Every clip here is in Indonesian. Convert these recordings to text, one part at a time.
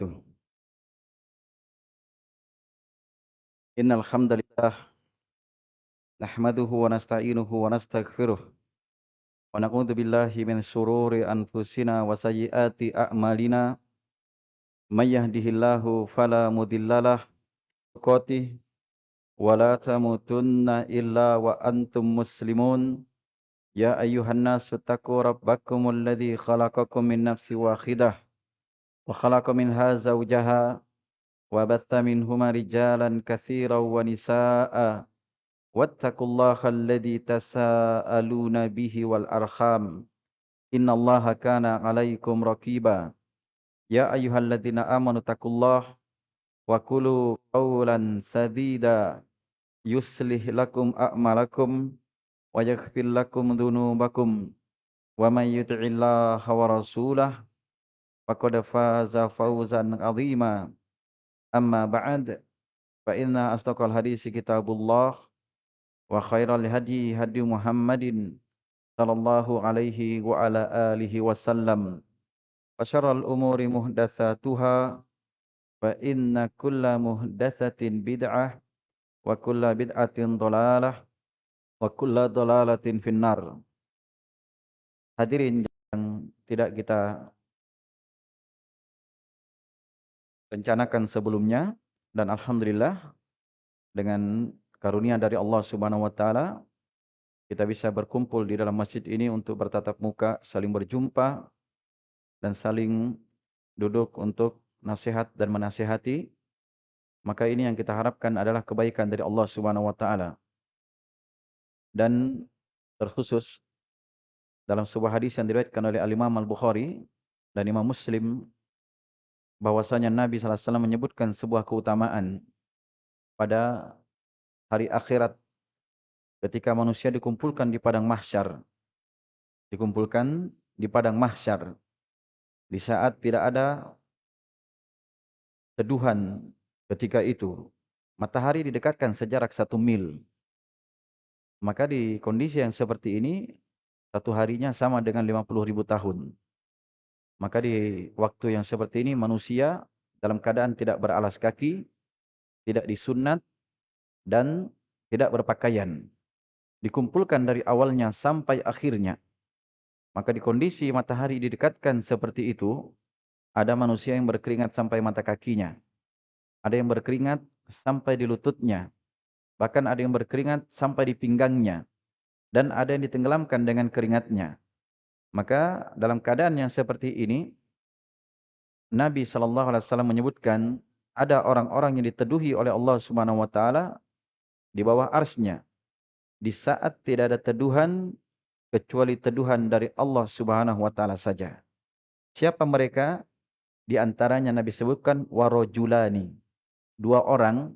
wabarakatuh. Innal hamdalillah nahmaduhu wa nasta'inuhu wa nastaghfiruh wa na'udzu billahi min shururi anfusina wa sayyiati a'malina may yahdihillahu fala mudhillalah wa la tamutunna illa wa antum muslimun ya ayyuhan nasu taqu rabbakumul ladzi khalaqakum min nafsin wahidah وخلق منها زوجها وبث منهما رجالا كثيرا ونساء واتقوا الله الذي تساءلون به والأرحام إن الله كان عليكم رقيبا يا أيها الذين آمنوا اتقوا الله وقولوا قولا سديدا يصلح لكم أعمالكم ويغفر لكم ذنوبكم ومن يطع الله ورسوله faqad faza fawzan azima amma ba'd fa inna astaqal hadisi kitabullah wa khairal hadi hadi muhammadin sallallahu alaihi wa ala alihi wasallam wa syarrul umuri muhdatsatuha fa inna kulla muhdatsatin bid'ah wa kulla bid'atin dhalalah wa kulla dhalalatin finnar hadirin yang tidak kita rencanakan sebelumnya dan alhamdulillah dengan karunia dari Allah Subhanahu wa taala kita bisa berkumpul di dalam masjid ini untuk bertatap muka, saling berjumpa dan saling duduk untuk nasihat dan menasihati. Maka ini yang kita harapkan adalah kebaikan dari Allah Subhanahu wa taala. Dan terkhusus dalam sebuah hadis yang diriwayatkan oleh Al-Imam Al-Bukhari dan Imam Muslim bahwasanya Nabi SAW menyebutkan sebuah keutamaan pada hari akhirat ketika manusia dikumpulkan di padang mahsyar. Dikumpulkan di padang mahsyar. Di saat tidak ada teduhan ketika itu. Matahari didekatkan sejarak satu mil. Maka di kondisi yang seperti ini, satu harinya sama dengan 50 ribu tahun. Maka di waktu yang seperti ini manusia dalam keadaan tidak beralas kaki, tidak disunat, dan tidak berpakaian. Dikumpulkan dari awalnya sampai akhirnya. Maka di kondisi matahari didekatkan seperti itu, ada manusia yang berkeringat sampai mata kakinya. Ada yang berkeringat sampai di lututnya. Bahkan ada yang berkeringat sampai di pinggangnya. Dan ada yang ditenggelamkan dengan keringatnya. Maka dalam keadaan yang seperti ini, Nabi Shallallahu Alaihi Wasallam menyebutkan ada orang-orang yang diteduhi oleh Allah Subhanahu Wa Taala di bawah arsnya di saat tidak ada teduhan kecuali teduhan dari Allah Subhanahu Wa Taala saja. Siapa mereka? Di antaranya Nabi sebutkan warojulani, dua orang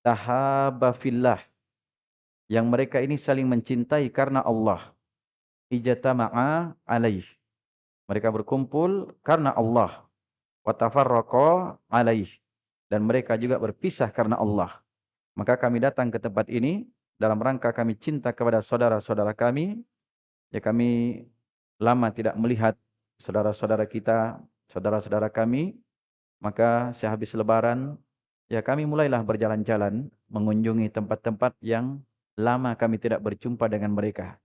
tahabafillah yang mereka ini saling mencintai karena Allah ijtama'a alaih. Mereka berkumpul karena Allah. Wa tafarraqa alaih. Dan mereka juga berpisah karena Allah. Maka kami datang ke tempat ini dalam rangka kami cinta kepada saudara-saudara kami. Ya kami lama tidak melihat saudara-saudara kita, saudara-saudara kami. Maka sehabis lebaran, ya kami mulailah berjalan-jalan mengunjungi tempat-tempat yang lama kami tidak berjumpa dengan mereka.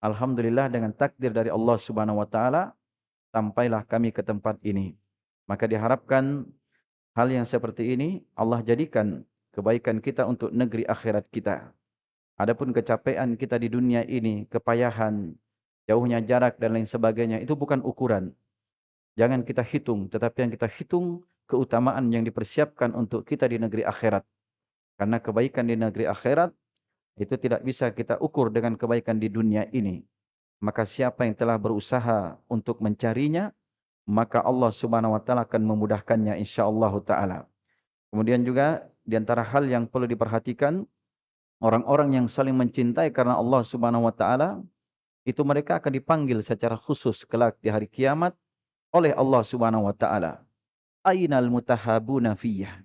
Alhamdulillah dengan takdir dari Allah Subhanahu wa taala sampailah kami ke tempat ini. Maka diharapkan hal yang seperti ini Allah jadikan kebaikan kita untuk negeri akhirat kita. Adapun kecapean kita di dunia ini, kepayahan, jauhnya jarak dan lain sebagainya itu bukan ukuran. Jangan kita hitung, tetapi yang kita hitung keutamaan yang dipersiapkan untuk kita di negeri akhirat. Karena kebaikan di negeri akhirat itu tidak bisa kita ukur dengan kebaikan di dunia ini. Maka siapa yang telah berusaha untuk mencarinya, maka Allah Subhanahu wa taala akan memudahkannya insyaallah taala. Kemudian juga di antara hal yang perlu diperhatikan, orang-orang yang saling mencintai karena Allah Subhanahu wa taala itu mereka akan dipanggil secara khusus kelak di hari kiamat oleh Allah Subhanahu wa taala. Ainal mutahabuna fiyah.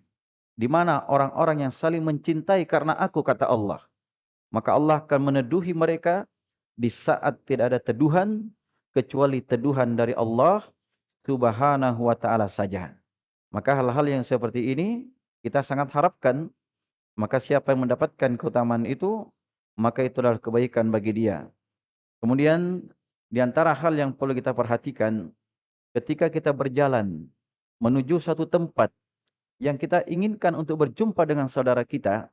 Di mana orang-orang yang saling mencintai karena aku kata Allah maka Allah akan meneduhi mereka di saat tidak ada teduhan kecuali teduhan dari Allah Subhanahu wa taala saja. Maka hal-hal yang seperti ini kita sangat harapkan maka siapa yang mendapatkan keutamaan itu maka itu adalah kebaikan bagi dia. Kemudian di antara hal yang perlu kita perhatikan ketika kita berjalan menuju satu tempat yang kita inginkan untuk berjumpa dengan saudara kita,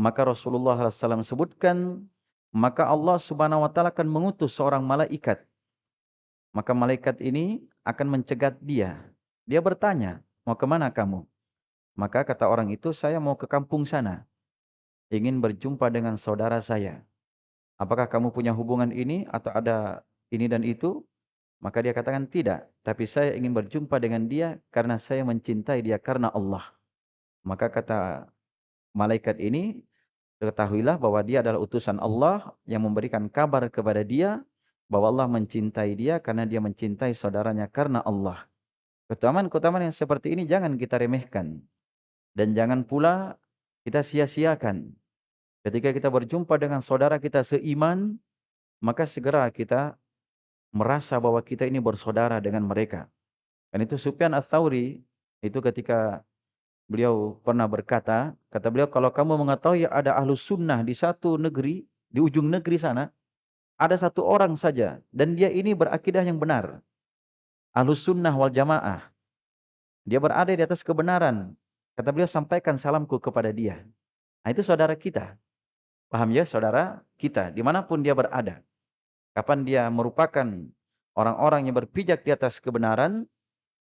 maka Rasulullah SAW sebutkan, maka Allah Subhanahu Wa Taala akan mengutus seorang malaikat. Maka malaikat ini akan mencegat dia. Dia bertanya, mau ke mana kamu? Maka kata orang itu, saya mau ke kampung sana. Ingin berjumpa dengan saudara saya. Apakah kamu punya hubungan ini atau ada ini dan itu? Maka dia katakan tidak, tapi saya ingin berjumpa dengan dia karena saya mencintai dia karena Allah. Maka kata malaikat ini, ketahuilah bahwa dia adalah utusan Allah yang memberikan kabar kepada dia bahwa Allah mencintai dia karena dia mencintai saudaranya karena Allah. Keutamaan-keutamaan yang seperti ini jangan kita remehkan. Dan jangan pula kita sia-siakan. Ketika kita berjumpa dengan saudara kita seiman, maka segera kita merasa bahwa kita ini bersaudara dengan mereka. Dan itu Sufyan Ats-Tsauri itu ketika beliau pernah berkata, kata beliau kalau kamu mengetahui ada ahlu sunnah di satu negeri, di ujung negeri sana, ada satu orang saja dan dia ini berakidah yang benar. Ahlu sunnah wal jamaah. Dia berada di atas kebenaran. Kata beliau sampaikan salamku kepada dia. Nah itu saudara kita. Paham ya saudara kita di mana pun dia berada. Kapan dia merupakan orang-orang yang berpijak di atas kebenaran,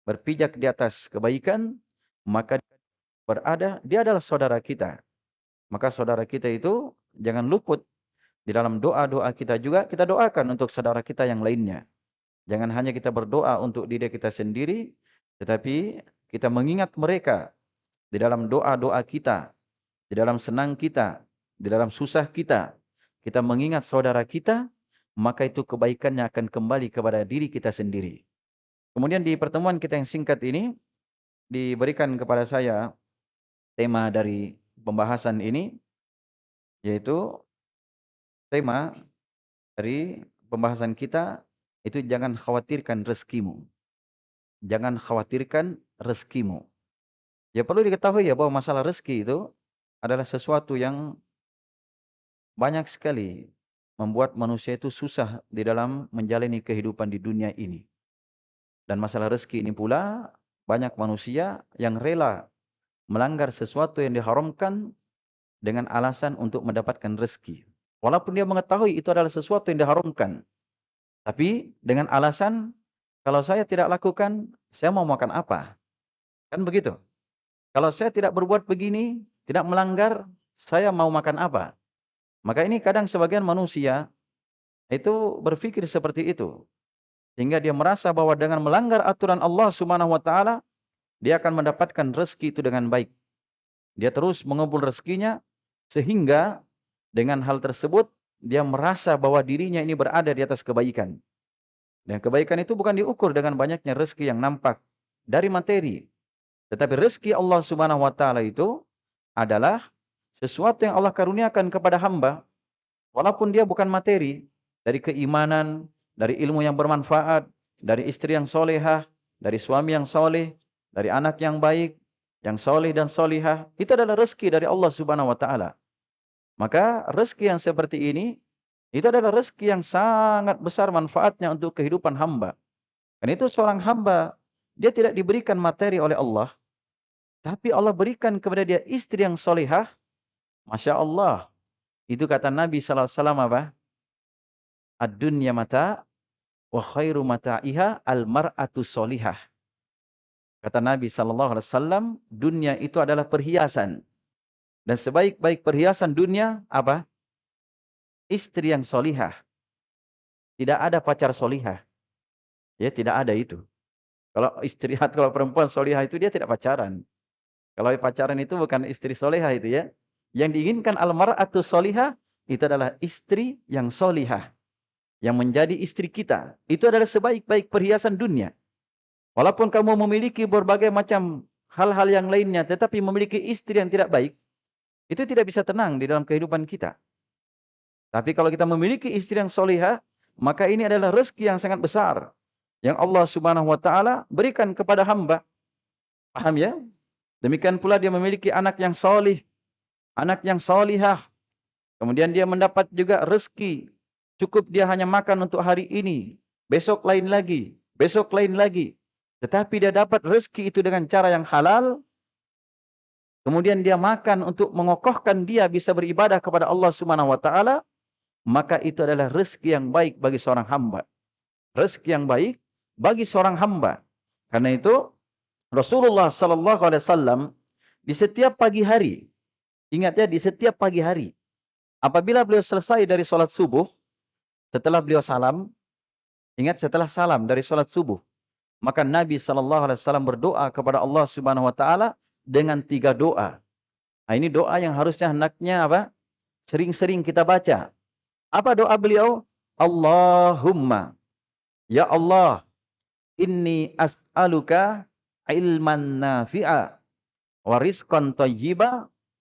berpijak di atas kebaikan, maka berada, dia adalah saudara kita. Maka saudara kita itu jangan luput di dalam doa-doa kita juga, kita doakan untuk saudara kita yang lainnya. Jangan hanya kita berdoa untuk diri kita sendiri, tetapi kita mengingat mereka di dalam doa-doa kita, di dalam senang kita, di dalam susah kita. Kita mengingat saudara kita, maka itu kebaikannya akan kembali kepada diri kita sendiri. Kemudian di pertemuan kita yang singkat ini, diberikan kepada saya tema dari pembahasan ini, yaitu tema dari pembahasan kita, itu jangan khawatirkan rezekimu. Jangan khawatirkan rezekimu. Ya perlu diketahui ya bahwa masalah rezeki itu adalah sesuatu yang banyak sekali membuat manusia itu susah di dalam menjalani kehidupan di dunia ini. Dan masalah rezeki ini pula, banyak manusia yang rela melanggar sesuatu yang diharamkan dengan alasan untuk mendapatkan rezeki. Walaupun dia mengetahui itu adalah sesuatu yang diharamkan. Tapi dengan alasan, kalau saya tidak lakukan, saya mau makan apa? Kan begitu. Kalau saya tidak berbuat begini, tidak melanggar, saya mau makan apa? Maka ini kadang sebagian manusia itu berpikir seperti itu. Sehingga dia merasa bahwa dengan melanggar aturan Allah Subhanahu wa taala, dia akan mendapatkan rezeki itu dengan baik. Dia terus mengumpul rezekinya sehingga dengan hal tersebut dia merasa bahwa dirinya ini berada di atas kebaikan. Dan kebaikan itu bukan diukur dengan banyaknya rezeki yang nampak dari materi. Tetapi rezeki Allah Subhanahu wa taala itu adalah sesuatu yang Allah karuniakan kepada hamba, walaupun dia bukan materi, dari keimanan, dari ilmu yang bermanfaat, dari istri yang solehah, dari suami yang soleh, dari anak yang baik, yang soleh dan solihah, itu adalah rezeki dari Allah subhanahu wa ta'ala. Maka rezeki yang seperti ini, itu adalah rezeki yang sangat besar manfaatnya untuk kehidupan hamba. Dan itu seorang hamba, dia tidak diberikan materi oleh Allah, tapi Allah berikan kepada dia istri yang solehah, Masya Allah. Itu kata Nabi SAW apa? Ad-dunya mata wa khairu mata'iha al-mar'atu solihah. Kata Nabi SAW, dunia itu adalah perhiasan. Dan sebaik-baik perhiasan dunia, apa? Istri yang solihah. Tidak ada pacar solihah. Ya, tidak ada itu. Kalau istri kalau perempuan solihah itu dia tidak pacaran. Kalau pacaran itu bukan istri solihah itu ya. Yang diinginkan almar'atu solihah itu adalah istri yang solihah. Yang menjadi istri kita. Itu adalah sebaik-baik perhiasan dunia. Walaupun kamu memiliki berbagai macam hal-hal yang lainnya. Tetapi memiliki istri yang tidak baik. Itu tidak bisa tenang di dalam kehidupan kita. Tapi kalau kita memiliki istri yang solihah. Maka ini adalah rezeki yang sangat besar. Yang Allah subhanahu wa ta'ala berikan kepada hamba. Paham ya? Demikian pula dia memiliki anak yang solih, anak yang solihah. Kemudian dia mendapat juga rezeki. Cukup dia hanya makan untuk hari ini. Besok lain lagi. Besok lain lagi. Tetapi dia dapat rezeki itu dengan cara yang halal. Kemudian dia makan untuk mengokohkan dia bisa beribadah kepada Allah Subhanahu wa taala, maka itu adalah rezeki yang baik bagi seorang hamba. Rezeki yang baik bagi seorang hamba. Karena itu Rasulullah sallallahu alaihi wasallam di setiap pagi hari, ingat ya di setiap pagi hari, apabila beliau selesai dari sholat subuh, setelah beliau salam, ingat setelah salam dari sholat subuh, maka Nabi wasallam berdoa kepada Allah Subhanahu wa taala dengan tiga doa. Nah, ini doa yang harusnya hendaknya apa? Sering-sering kita baca. Apa doa beliau? Allahumma ya Allah inni as'aluka ilman nafi'a wa rizqan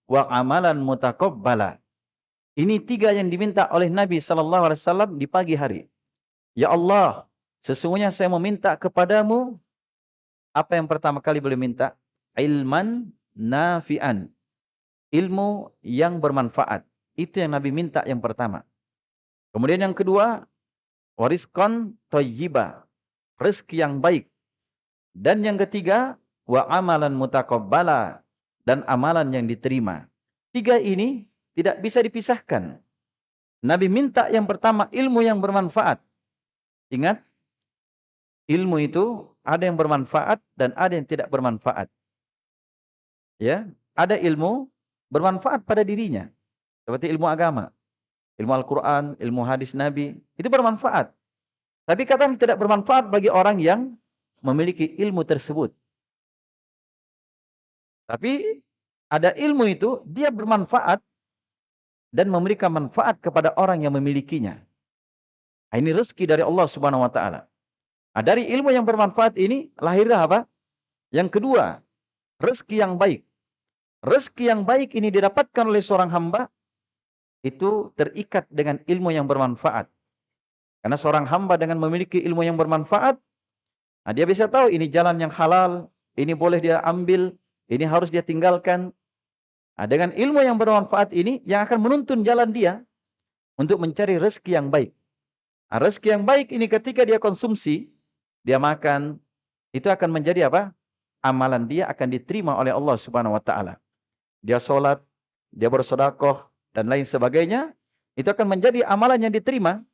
wa amalan mutaqabbala. Ini tiga yang diminta oleh Nabi wasallam di pagi hari. Ya Allah, sesungguhnya saya meminta kepadamu apa yang pertama kali boleh minta? Ilman nafi'an. Ilmu yang bermanfaat. Itu yang Nabi minta yang pertama. Kemudian yang kedua, wariskan thayyiba. Rezeki yang baik. Dan yang ketiga, wa amalan mutaqabbala dan amalan yang diterima. Tiga ini tidak bisa dipisahkan. Nabi minta yang pertama ilmu yang bermanfaat. Ingat, ilmu itu ada yang bermanfaat dan ada yang tidak bermanfaat. Ya, ada ilmu bermanfaat pada dirinya. Seperti ilmu agama, ilmu Al-Quran, ilmu hadis Nabi, itu bermanfaat. Tapi kata tidak bermanfaat bagi orang yang memiliki ilmu tersebut. Tapi ada ilmu itu dia bermanfaat dan memberikan manfaat kepada orang yang memilikinya. Ini rezeki dari Allah Subhanahu wa taala. Nah, dari ilmu yang bermanfaat ini lahirlah apa? Yang kedua, rezeki yang baik. Rezeki yang baik ini didapatkan oleh seorang hamba itu terikat dengan ilmu yang bermanfaat. Karena seorang hamba dengan memiliki ilmu yang bermanfaat, Nah, dia bisa tahu ini jalan yang halal, ini boleh dia ambil, ini harus dia tinggalkan. Nah, dengan ilmu yang bermanfaat ini, yang akan menuntun jalan dia untuk mencari rezeki yang baik. Nah, rezeki yang baik ini ketika dia konsumsi, dia makan, itu akan menjadi apa? Amalan dia akan diterima oleh Allah Subhanahu wa taala. Dia sholat, dia bersodakoh dan lain sebagainya, itu akan menjadi amalan yang diterima.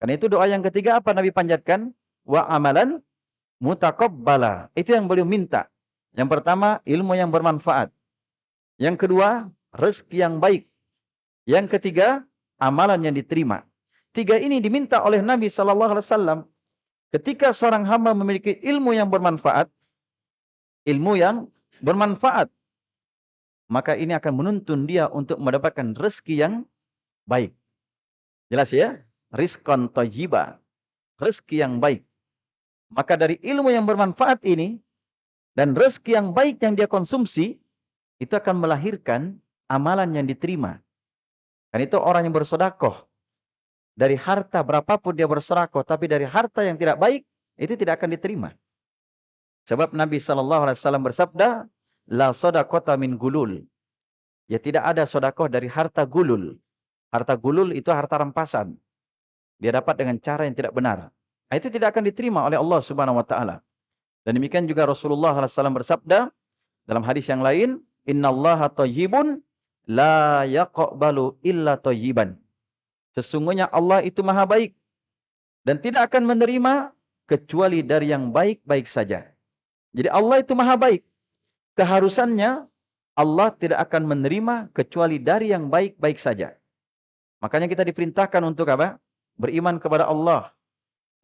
Karena itu doa yang ketiga apa Nabi panjatkan? Wa amalan mutaqabbala. Itu yang beliau minta. Yang pertama, ilmu yang bermanfaat. Yang kedua, rezeki yang baik. Yang ketiga, amalan yang diterima. Tiga ini diminta oleh Nabi sallallahu alaihi wasallam ketika seorang hamba memiliki ilmu yang bermanfaat, ilmu yang bermanfaat, maka ini akan menuntun dia untuk mendapatkan rezeki yang baik. Jelas ya? Rizqan thayyiba. Rezeki yang baik. Maka dari ilmu yang bermanfaat ini dan rezeki yang baik yang dia konsumsi itu akan melahirkan amalan yang diterima. Dan itu orang yang bersodakoh. Dari harta berapapun dia bersodakoh, tapi dari harta yang tidak baik, itu tidak akan diterima. Sebab Nabi SAW bersabda, La sodakota min gulul. Ya tidak ada sodakoh dari harta gulul. Harta gulul itu harta rampasan. Dia dapat dengan cara yang tidak benar. Nah, itu tidak akan diterima oleh Allah Subhanahu wa taala. Dan demikian juga Rasulullah SAW bersabda dalam hadis yang lain, "Innallaha thayyibun la yaqbalu illa thayyiban." Sesungguhnya Allah itu Maha baik dan tidak akan menerima kecuali dari yang baik-baik saja. Jadi Allah itu Maha baik. Keharusannya Allah tidak akan menerima kecuali dari yang baik-baik saja. Makanya kita diperintahkan untuk apa? Beriman kepada Allah,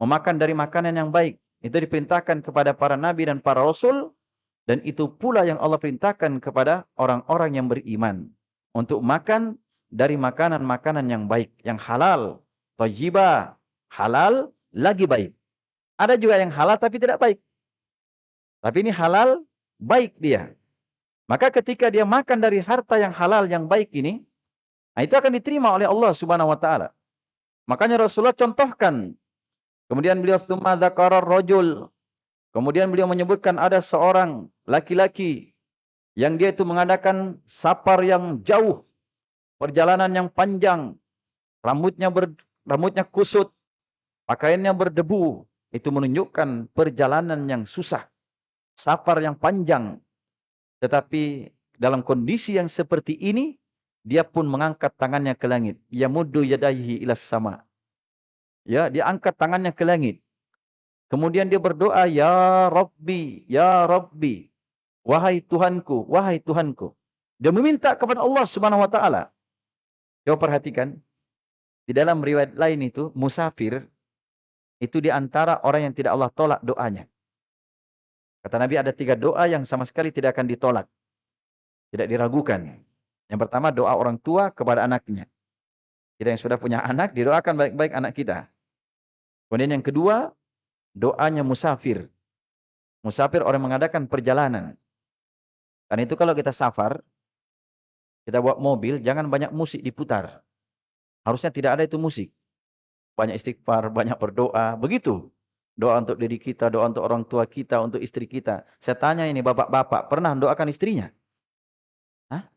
memakan dari makanan yang baik. Itu diperintahkan kepada para nabi dan para rasul. Dan itu pula yang Allah perintahkan kepada orang-orang yang beriman. Untuk makan dari makanan-makanan yang baik. Yang halal. Tajibah. Halal lagi baik. Ada juga yang halal tapi tidak baik. Tapi ini halal baik dia. Maka ketika dia makan dari harta yang halal yang baik ini. Nah itu akan diterima oleh Allah subhanahu wa ta'ala. Makanya Rasulullah contohkan Kemudian beliau summa dzakara rajul. Kemudian beliau menyebutkan ada seorang laki-laki yang dia itu mengadakan safar yang jauh, perjalanan yang panjang, rambutnya ber, rambutnya kusut, pakaiannya berdebu, itu menunjukkan perjalanan yang susah, safar yang panjang. Tetapi dalam kondisi yang seperti ini, dia pun mengangkat tangannya ke langit. Ya muddu yadaihi ilas sama. Ya, dia angkat tangannya ke langit. Kemudian dia berdoa, Ya Rabbi, Ya Rabbi. Wahai Tuhanku, wahai Tuhanku. Dia meminta kepada Allah subhanahu wa ta'ala. Coba perhatikan. Di dalam riwayat lain itu, musafir. Itu di antara orang yang tidak Allah tolak doanya. Kata Nabi ada tiga doa yang sama sekali tidak akan ditolak. Tidak diragukan. Yang pertama doa orang tua kepada anaknya. Kita yang sudah punya anak, didoakan baik-baik anak kita. Kemudian yang kedua, doanya musafir. Musafir orang mengadakan perjalanan. Karena itu kalau kita safar, kita bawa mobil, jangan banyak musik diputar. Harusnya tidak ada itu musik. Banyak istighfar, banyak berdoa, begitu. Doa untuk diri kita, doa untuk orang tua kita, untuk istri kita. Saya tanya ini bapak-bapak, pernah doakan istrinya? Hah?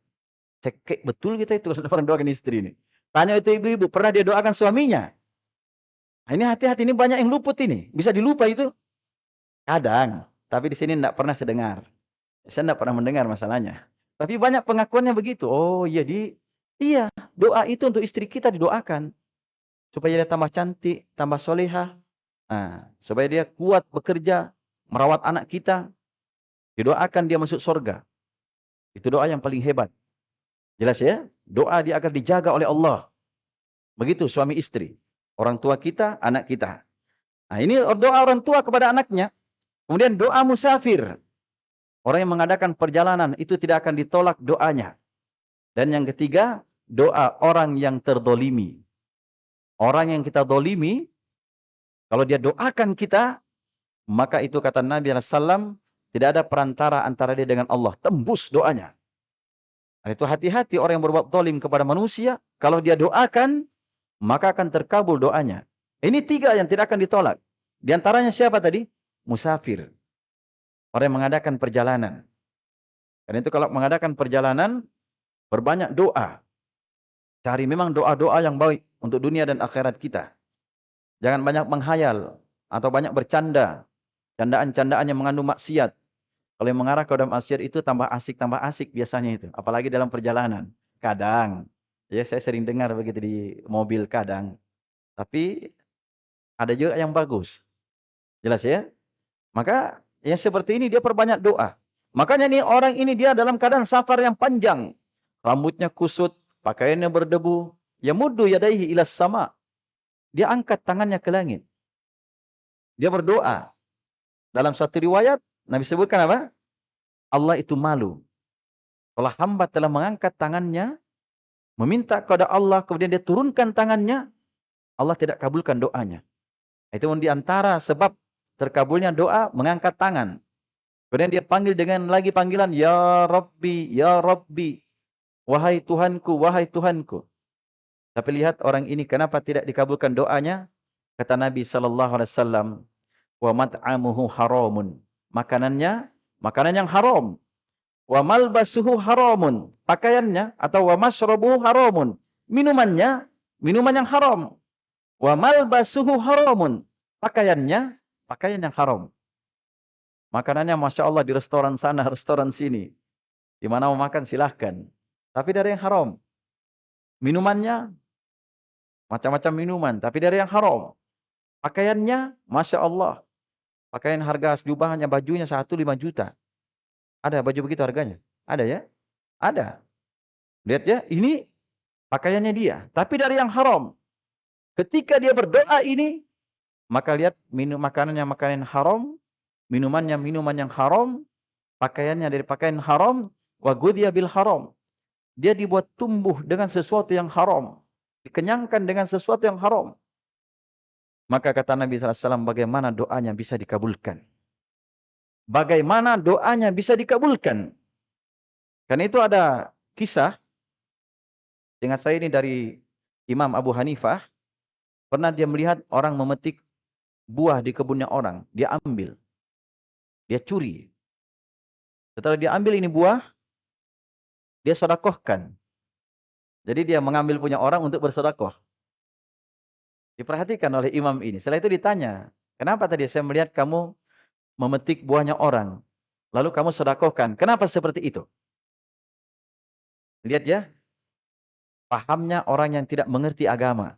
Cekek betul kita itu pernah doakan istri ini. Tanya itu ibu-ibu, pernah dia doakan suaminya? Nah, ini hati-hati, ini banyak yang luput ini. Bisa dilupa itu. Kadang. Tapi di sini tidak pernah sedengar. Saya tidak pernah mendengar masalahnya. Tapi banyak pengakuannya begitu. Oh iya, di, iya doa itu untuk istri kita didoakan. Supaya dia tambah cantik, tambah soleha. Nah, supaya dia kuat bekerja, merawat anak kita. Didoakan dia masuk surga. Itu doa yang paling hebat. Jelas ya? Doa dia akan dijaga oleh Allah. Begitu suami istri. Orang tua kita, anak kita. Nah, ini doa orang tua kepada anaknya. Kemudian doa musafir. Orang yang mengadakan perjalanan itu tidak akan ditolak doanya. Dan yang ketiga, doa orang yang terdolimi. Orang yang kita dolimi, kalau dia doakan kita, maka itu kata Nabi SAW, tidak ada perantara antara dia dengan Allah. Tembus doanya. Dan itu hati-hati orang yang berbuat dolim kepada manusia, kalau dia doakan, maka akan terkabul doanya. Ini tiga yang tidak akan ditolak. Di antaranya siapa tadi? Musafir. Orang yang mengadakan perjalanan. Karena itu kalau mengadakan perjalanan, berbanyak doa. Cari memang doa-doa yang baik untuk dunia dan akhirat kita. Jangan banyak menghayal atau banyak bercanda. Candaan-candaan yang mengandung maksiat. Kalau yang mengarah ke dalam maksiat itu tambah asik, tambah asik biasanya itu. Apalagi dalam perjalanan. Kadang. Ya, saya sering dengar begitu di mobil kadang. Tapi ada juga yang bagus. Jelas ya? Maka yang seperti ini dia perbanyak doa. Makanya nih orang ini dia dalam keadaan safar yang panjang. Rambutnya kusut, pakaiannya berdebu. Ya muddu yadaihi ilas sama. Dia angkat tangannya ke langit. Dia berdoa. Dalam satu riwayat, Nabi sebutkan apa? Allah itu malu. Kalau hamba telah mengangkat tangannya, meminta kepada Allah, kemudian dia turunkan tangannya, Allah tidak kabulkan doanya. Itu di antara sebab terkabulnya doa mengangkat tangan. Kemudian dia panggil dengan lagi panggilan, Ya Rabbi, Ya Rabbi. Wahai Tuhanku, wahai Tuhanku. Tapi lihat orang ini kenapa tidak dikabulkan doanya? Kata Nabi sallallahu alaihi wasallam, "Wa mat'amuhu haramun." Makanannya makanan yang haram. Wa malbasuhu haramun. Pakaiannya atau wa masyrabuhu haramun. Minumannya minuman yang haram. Wa malbasuhu haramun. Pakaiannya pakaian yang haram. Makanannya Masya Allah di restoran sana, restoran sini. Di mana mau makan silahkan. Tapi dari yang haram. Minumannya macam-macam minuman. Tapi dari yang haram. Pakaiannya Masya Allah. Pakaian harga jubahnya, bajunya satu lima juta. Ada baju begitu harganya? Ada ya? Ada. Lihat ya, ini pakaiannya dia. Tapi dari yang haram. Ketika dia berdoa ini, maka lihat minum makanannya makanan haram, minumannya minuman yang haram, pakaiannya dari pakaian haram, wa bil haram. Dia dibuat tumbuh dengan sesuatu yang haram. Dikenyangkan dengan sesuatu yang haram. Maka kata Nabi SAW, bagaimana doanya bisa dikabulkan? bagaimana doanya bisa dikabulkan. Karena itu ada kisah, ingat saya ini dari Imam Abu Hanifah, pernah dia melihat orang memetik buah di kebunnya orang, dia ambil. Dia curi. Setelah dia ambil ini buah, dia sodakohkan. Jadi dia mengambil punya orang untuk bersodakoh. Diperhatikan oleh imam ini. Setelah itu ditanya, kenapa tadi saya melihat kamu memetik buahnya orang, lalu kamu sodakohkan. Kenapa seperti itu? Lihat ya, pahamnya orang yang tidak mengerti agama.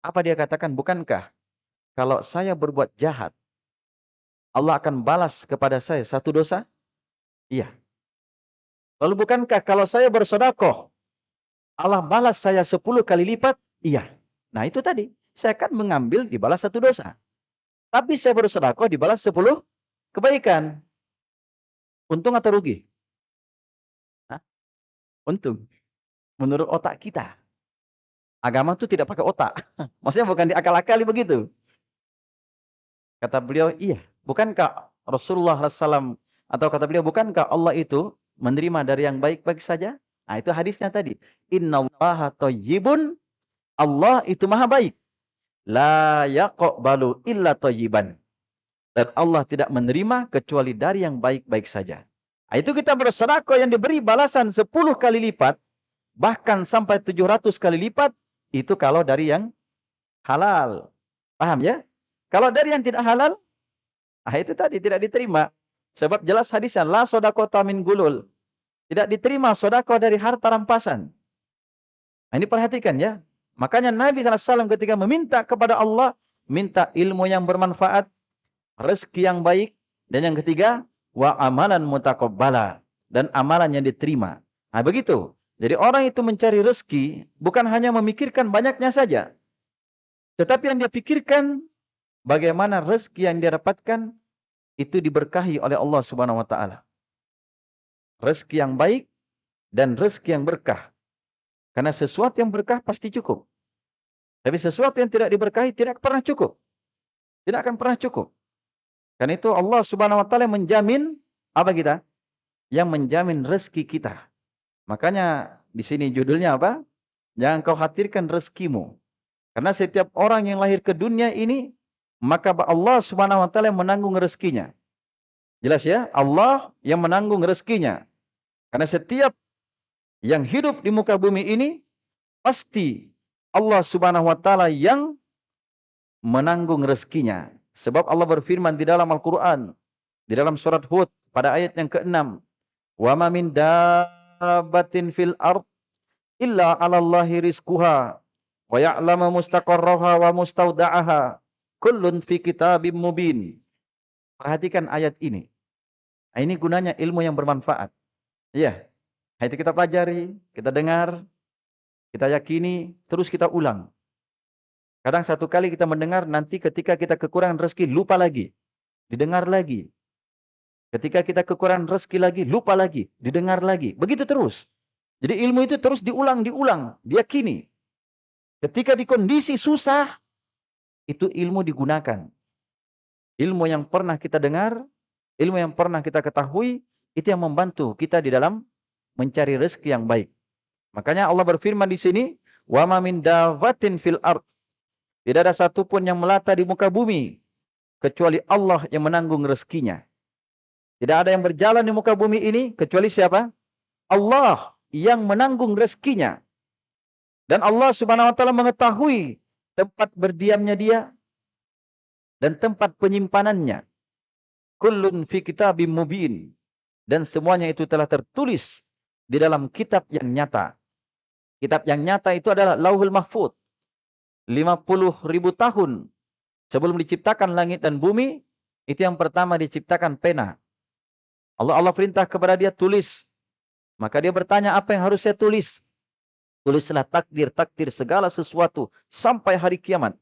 Apa dia katakan? Bukankah kalau saya berbuat jahat, Allah akan balas kepada saya satu dosa? Iya. Lalu bukankah kalau saya bersodakoh, Allah balas saya sepuluh kali lipat? Iya. Nah itu tadi, saya akan mengambil dibalas satu dosa. Tapi saya bersodakoh dibalas sepuluh kebaikan. Untung atau rugi? Hah? Untung. Menurut otak kita. Agama itu tidak pakai otak. Maksudnya bukan diakal-akali begitu. Kata beliau, iya. Bukankah Rasulullah SAW atau kata beliau, bukankah Allah itu menerima dari yang baik-baik saja? Nah itu hadisnya tadi. Inna Allah toyibun. Allah itu maha baik. La yaqbalu illa toyiban. Dan Allah tidak menerima kecuali dari yang baik-baik saja. Nah, itu kita bersedekah yang diberi balasan 10 kali lipat. Bahkan sampai 700 kali lipat. Itu kalau dari yang halal. Paham ya? Kalau dari yang tidak halal. Ah itu tadi tidak diterima. Sebab jelas hadisnya. La sodakota min gulul. Tidak diterima sodako dari harta rampasan. Nah, ini perhatikan ya. Makanya Nabi SAW ketika meminta kepada Allah. Minta ilmu yang bermanfaat rezeki yang baik, dan yang ketiga, wa amalan mutaqabbala dan amalan yang diterima. Nah, begitu. Jadi orang itu mencari rezeki bukan hanya memikirkan banyaknya saja. Tetapi yang dia pikirkan bagaimana rezeki yang dia dapatkan itu diberkahi oleh Allah Subhanahu wa taala. Rezeki yang baik dan rezeki yang berkah. Karena sesuatu yang berkah pasti cukup. Tapi sesuatu yang tidak diberkahi tidak pernah cukup. Tidak akan pernah cukup. Karena itu Allah Subhanahu wa taala menjamin apa kita? Yang menjamin rezeki kita. Makanya di sini judulnya apa? Jangan kau khawatirkan rezekimu. Karena setiap orang yang lahir ke dunia ini maka Allah Subhanahu wa taala menanggung rezekinya. Jelas ya? Allah yang menanggung rezekinya. Karena setiap yang hidup di muka bumi ini pasti Allah Subhanahu wa taala yang menanggung rezekinya. Sebab Allah berfirman di dalam Al-Quran. Di dalam surat Hud pada ayat yang ke-6. Wa ma min dabbatin fil ard illa 'ala Allahi rizquha wa ya'lamu mustaqarraha wa mustauda'aha kullun fi kitabim mubin. Perhatikan ayat ini. Nah, ini gunanya ilmu yang bermanfaat. Iya. Itu kita pelajari, kita dengar, kita yakini, terus kita ulang. Kadang satu kali kita mendengar, nanti ketika kita kekurangan rezeki, lupa lagi. Didengar lagi. Ketika kita kekurangan rezeki lagi, lupa lagi. Didengar lagi. Begitu terus. Jadi ilmu itu terus diulang, diulang. Diyakini. Ketika di kondisi susah, itu ilmu digunakan. Ilmu yang pernah kita dengar, ilmu yang pernah kita ketahui, itu yang membantu kita di dalam mencari rezeki yang baik. Makanya Allah berfirman di sini, "Wa ma min dawatin fil ard tidak ada satupun yang melata di muka bumi. Kecuali Allah yang menanggung rezekinya. Tidak ada yang berjalan di muka bumi ini. Kecuali siapa? Allah yang menanggung rezekinya. Dan Allah subhanahu wa ta'ala mengetahui tempat berdiamnya dia. Dan tempat penyimpanannya. Kullun fi kitabim mubin. Dan semuanya itu telah tertulis di dalam kitab yang nyata. Kitab yang nyata itu adalah lauhul mahfud. 50 ribu tahun sebelum diciptakan langit dan bumi, itu yang pertama diciptakan pena. Allah Allah perintah kepada dia tulis. Maka dia bertanya apa yang harus saya tulis? Tulislah takdir-takdir segala sesuatu sampai hari kiamat.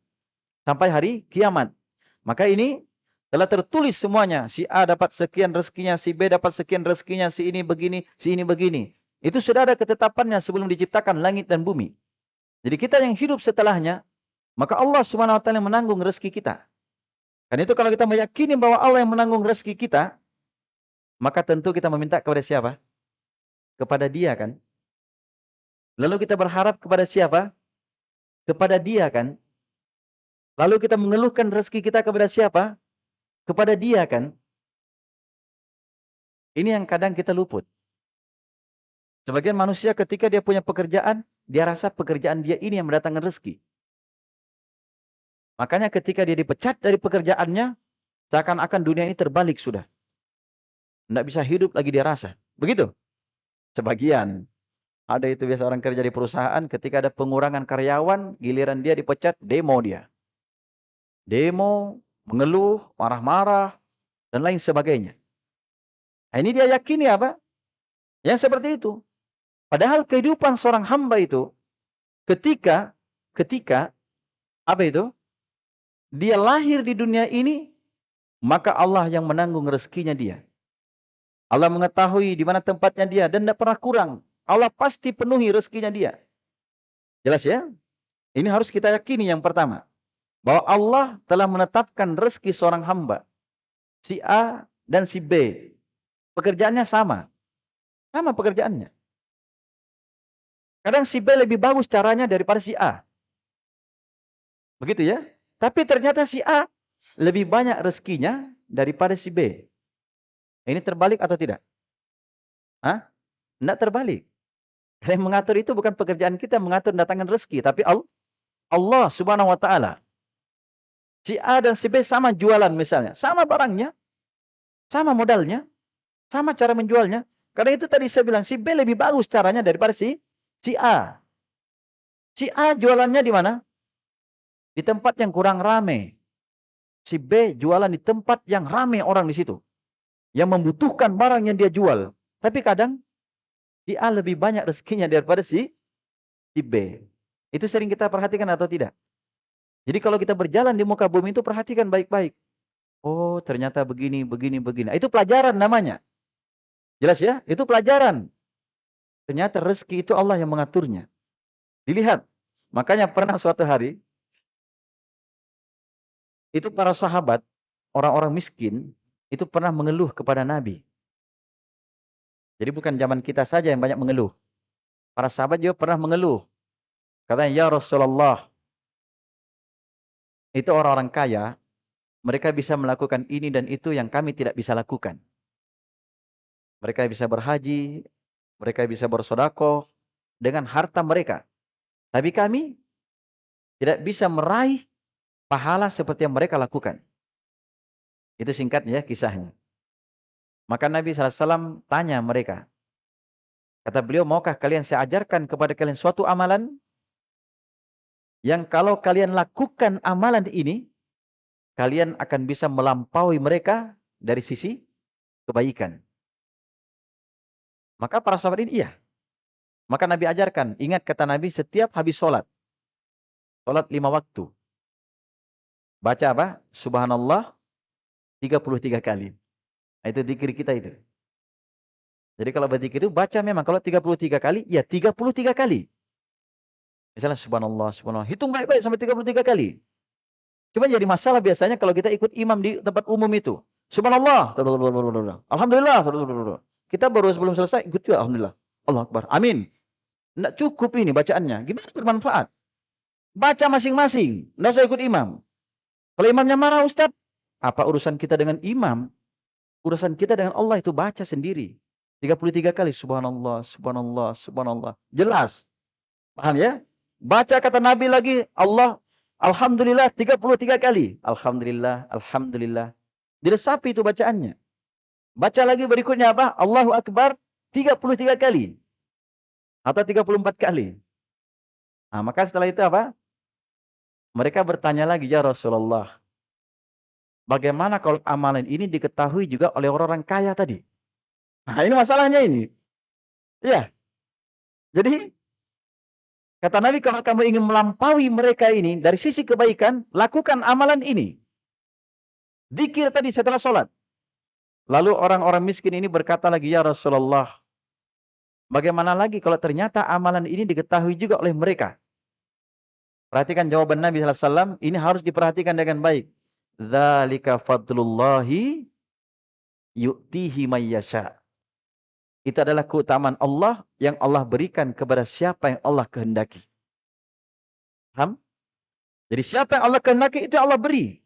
Sampai hari kiamat. Maka ini telah tertulis semuanya. Si A dapat sekian rezekinya, si B dapat sekian rezekinya, si ini begini, si ini begini. Itu sudah ada ketetapannya sebelum diciptakan langit dan bumi. Jadi kita yang hidup setelahnya, maka Allah taala menanggung rezeki kita. Karena itu kalau kita meyakini bahwa Allah yang menanggung rezeki kita, maka tentu kita meminta kepada siapa? Kepada Dia kan? Lalu kita berharap kepada siapa? Kepada Dia kan? Lalu kita mengeluhkan rezeki kita kepada siapa? Kepada Dia kan? Ini yang kadang kita luput. Sebagian manusia ketika dia punya pekerjaan, dia rasa pekerjaan dia ini yang mendatangkan rezeki. Makanya ketika dia dipecat dari pekerjaannya, seakan-akan dunia ini terbalik sudah. Tidak bisa hidup lagi dia rasa. Begitu? Sebagian. Ada itu biasa orang kerja di perusahaan, ketika ada pengurangan karyawan, giliran dia dipecat, demo dia. Demo, mengeluh, marah-marah, dan lain sebagainya. Nah, ini dia yakini apa? Yang seperti itu. Padahal kehidupan seorang hamba itu ketika ketika apa itu? Dia lahir di dunia ini maka Allah yang menanggung rezekinya dia. Allah mengetahui di mana tempatnya dia dan tidak pernah kurang. Allah pasti penuhi rezekinya dia. Jelas ya? Ini harus kita yakini yang pertama. Bahwa Allah telah menetapkan rezeki seorang hamba. Si A dan si B. Pekerjaannya sama. Sama pekerjaannya. Kadang si B lebih bagus caranya daripada si A. Begitu ya. Tapi ternyata si A lebih banyak rezekinya daripada si B. Ini terbalik atau tidak? Hah? Tidak terbalik. Yang mengatur itu bukan pekerjaan kita mengatur datangkan rezeki. Tapi Allah subhanahu wa ta'ala. Si A dan si B sama jualan misalnya. Sama barangnya. Sama modalnya. Sama cara menjualnya. Karena itu tadi saya bilang si B lebih bagus caranya daripada si Si A. Si A jualannya di mana? Di tempat yang kurang rame. Si B jualan di tempat yang rame orang di situ. Yang membutuhkan barang yang dia jual. Tapi kadang si A lebih banyak rezekinya daripada si, si B. Itu sering kita perhatikan atau tidak? Jadi kalau kita berjalan di muka bumi itu perhatikan baik-baik. Oh ternyata begini, begini, begini. Itu pelajaran namanya. Jelas ya? Itu pelajaran. Ternyata rezeki itu Allah yang mengaturnya. Dilihat. Makanya pernah suatu hari, itu para sahabat, orang-orang miskin, itu pernah mengeluh kepada Nabi. Jadi bukan zaman kita saja yang banyak mengeluh. Para sahabat juga pernah mengeluh. Katanya, Ya Rasulullah, itu orang-orang kaya, mereka bisa melakukan ini dan itu yang kami tidak bisa lakukan. Mereka bisa berhaji, mereka bisa bersodakoh dengan harta mereka. Tapi kami tidak bisa meraih pahala seperti yang mereka lakukan. Itu singkatnya ya kisahnya. Maka Nabi SAW tanya mereka. Kata beliau, maukah kalian saya ajarkan kepada kalian suatu amalan yang kalau kalian lakukan amalan ini, kalian akan bisa melampaui mereka dari sisi kebaikan. Maka para sahabat ini iya. Maka Nabi ajarkan, ingat kata Nabi setiap habis sholat. Sholat lima waktu. Baca apa? Subhanallah 33 kali. Itu dikir kita itu. Jadi kalau berzikir itu baca memang kalau 33 kali, ya 33 kali. Misalnya subhanallah, subhanallah. Hitung baik-baik sampai 33 kali. Cuma jadi masalah biasanya kalau kita ikut imam di tempat umum itu. Subhanallah. Alhamdulillah. Kita baru sebelum selesai ikut juga alhamdulillah. Allah Akbar. Amin. Tidak cukup ini bacaannya. Gimana bermanfaat? Baca masing-masing. Tidak usah ikut imam. Kalau imamnya marah Ustaz, apa urusan kita dengan imam? Urusan kita dengan Allah itu baca sendiri. 33 kali subhanallah, subhanallah, subhanallah. Jelas. Paham ya? Baca kata Nabi lagi, Allah Alhamdulillah 33 kali. Alhamdulillah, Alhamdulillah. Diresapi itu bacaannya. Baca lagi berikutnya apa? Allahu Akbar 33 kali. Atau 34 kali. Nah, maka setelah itu apa? Mereka bertanya lagi, ya Rasulullah. Bagaimana kalau amalan ini diketahui juga oleh orang-orang kaya tadi? Nah, ini masalahnya ini. Iya. Jadi, kata Nabi, kalau kamu ingin melampaui mereka ini, dari sisi kebaikan, lakukan amalan ini. Dikir tadi setelah sholat. Lalu orang-orang miskin ini berkata lagi, Ya Rasulullah, bagaimana lagi kalau ternyata amalan ini diketahui juga oleh mereka? Perhatikan jawaban Nabi SAW, ini harus diperhatikan dengan baik. Zalika fadlullahi yu'tihi mayyasha. Itu adalah keutamaan Allah yang Allah berikan kepada siapa yang Allah kehendaki. Paham? Jadi siapa yang Allah kehendaki itu Allah beri.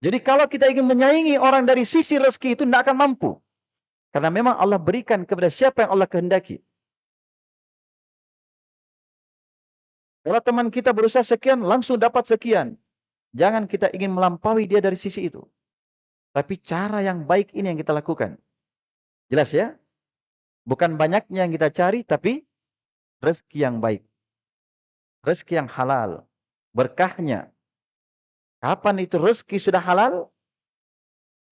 Jadi kalau kita ingin menyaingi orang dari sisi rezeki itu tidak akan mampu. Karena memang Allah berikan kepada siapa yang Allah kehendaki. Kalau teman kita berusaha sekian, langsung dapat sekian. Jangan kita ingin melampaui dia dari sisi itu. Tapi cara yang baik ini yang kita lakukan. Jelas ya? Bukan banyaknya yang kita cari, tapi rezeki yang baik. Rezeki yang halal. Berkahnya. Kapan itu rezeki sudah halal,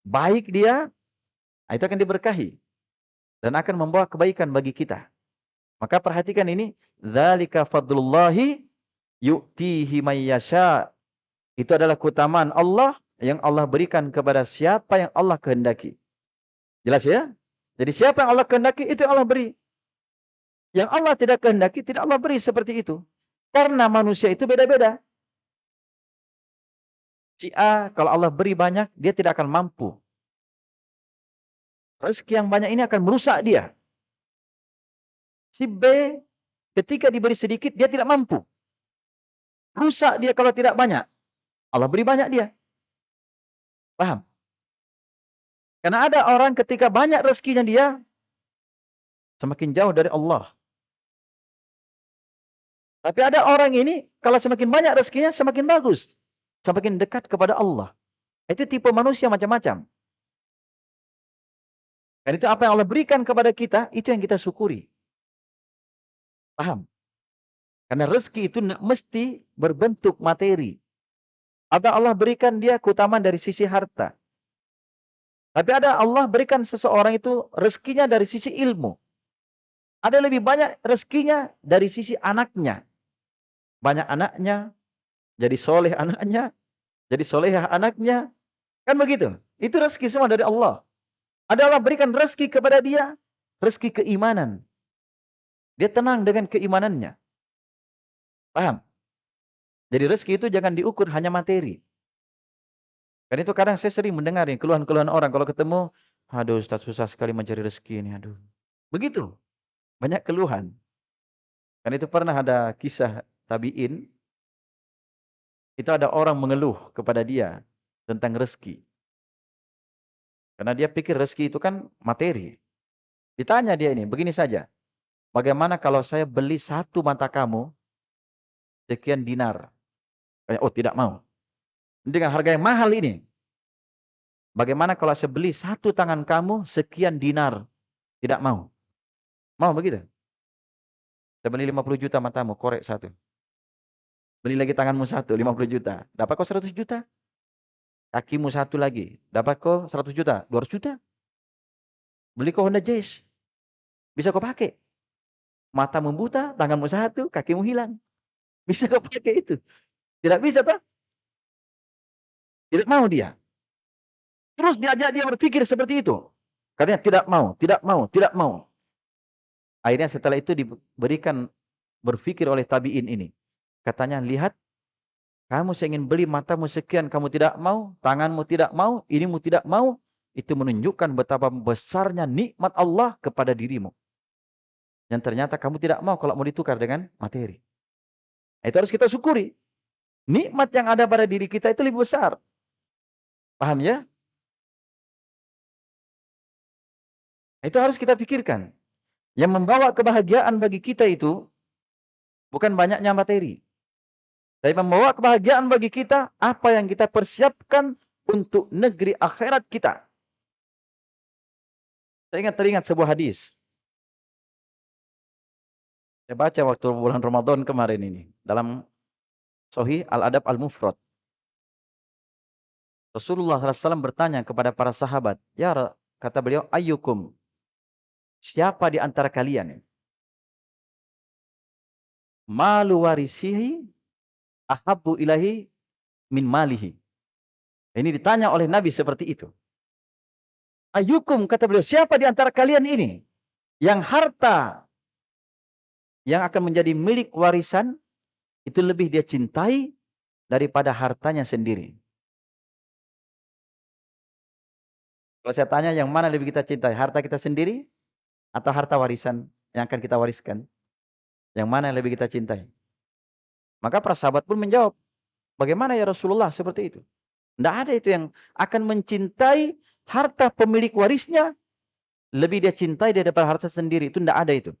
baik dia, nah itu akan diberkahi. Dan akan membawa kebaikan bagi kita. Maka perhatikan ini, Zalika fadlullahi yu'tihi mayyasha. Itu adalah keutamaan Allah yang Allah berikan kepada siapa yang Allah kehendaki. Jelas ya? Jadi siapa yang Allah kehendaki, itu yang Allah beri. Yang Allah tidak kehendaki, tidak Allah beri seperti itu. Karena manusia itu beda-beda. Si A, kalau Allah beri banyak, dia tidak akan mampu. Rezeki yang banyak ini akan merusak dia. Si B, ketika diberi sedikit, dia tidak mampu. Rusak dia kalau tidak banyak. Allah beri banyak dia. Paham? Karena ada orang ketika banyak rezekinya dia, semakin jauh dari Allah. Tapi ada orang ini, kalau semakin banyak rezekinya, semakin bagus semakin dekat kepada Allah. Itu tipe manusia macam-macam. Dan itu apa yang Allah berikan kepada kita, itu yang kita syukuri. Paham? Karena rezeki itu mesti berbentuk materi. Ada Allah berikan dia keutamaan dari sisi harta. Tapi ada Allah berikan seseorang itu rezekinya dari sisi ilmu. Ada lebih banyak rezekinya dari sisi anaknya. Banyak anaknya, jadi soleh anaknya, jadi solehah anaknya. Kan begitu. Itu rezeki semua dari Allah. Ada Allah berikan rezeki kepada dia, rezeki keimanan. Dia tenang dengan keimanannya. Paham? Jadi rezeki itu jangan diukur hanya materi. Kan itu kadang saya sering mendengar keluhan-keluhan orang kalau ketemu, aduh Ustaz susah sekali mencari rezeki ini, aduh. Begitu. Banyak keluhan. Kan itu pernah ada kisah tabi'in itu ada orang mengeluh kepada dia tentang rezeki. Karena dia pikir rezeki itu kan materi. Ditanya dia ini, begini saja. Bagaimana kalau saya beli satu mata kamu, sekian dinar? Oh tidak mau. Dengan harga yang mahal ini. Bagaimana kalau saya beli satu tangan kamu, sekian dinar? Tidak mau. Mau begitu? Saya beli 50 juta matamu, korek satu. Beli lagi tanganmu satu, 50 juta. Dapat kok 100 juta. Kakimu satu lagi. Dapat kok 100 juta, 200 juta. Beli kok Honda Jazz. Bisa kau pakai. Matamu buta, tanganmu satu, kakimu hilang. Bisa kau pakai itu. Tidak bisa, Pak. Tidak mau dia. Terus diajak dia berpikir seperti itu. Katanya tidak mau, tidak mau, tidak mau. Akhirnya setelah itu diberikan berpikir oleh tabi'in ini. Katanya, lihat, kamu ingin beli matamu sekian, kamu tidak mau, tanganmu tidak mau, inimu tidak mau, itu menunjukkan betapa besarnya nikmat Allah kepada dirimu. Yang ternyata kamu tidak mau kalau mau ditukar dengan materi. Itu harus kita syukuri. Nikmat yang ada pada diri kita itu lebih besar. Paham ya? Itu harus kita pikirkan. Yang membawa kebahagiaan bagi kita itu bukan banyaknya materi. Tapi membawa kebahagiaan bagi kita apa yang kita persiapkan untuk negeri akhirat kita. Saya ingat teringat sebuah hadis. Saya baca waktu bulan Ramadan kemarin ini dalam Sahih Al-Adab Al-Mufrad. Rasulullah SAW bertanya kepada para sahabat, Ya kata beliau, ayyukum, siapa di antara kalian? Malu warisihi ahabbu ilahi min malihi. Ini ditanya oleh Nabi seperti itu. Ayukum kata beliau, siapa di antara kalian ini yang harta yang akan menjadi milik warisan itu lebih dia cintai daripada hartanya sendiri. Kalau saya tanya yang mana lebih kita cintai, harta kita sendiri atau harta warisan yang akan kita wariskan? Yang mana yang lebih kita cintai? Maka para sahabat pun menjawab, bagaimana ya Rasulullah seperti itu? Tidak ada itu yang akan mencintai harta pemilik warisnya lebih dia cintai daripada harta sendiri. Itu tidak ada itu.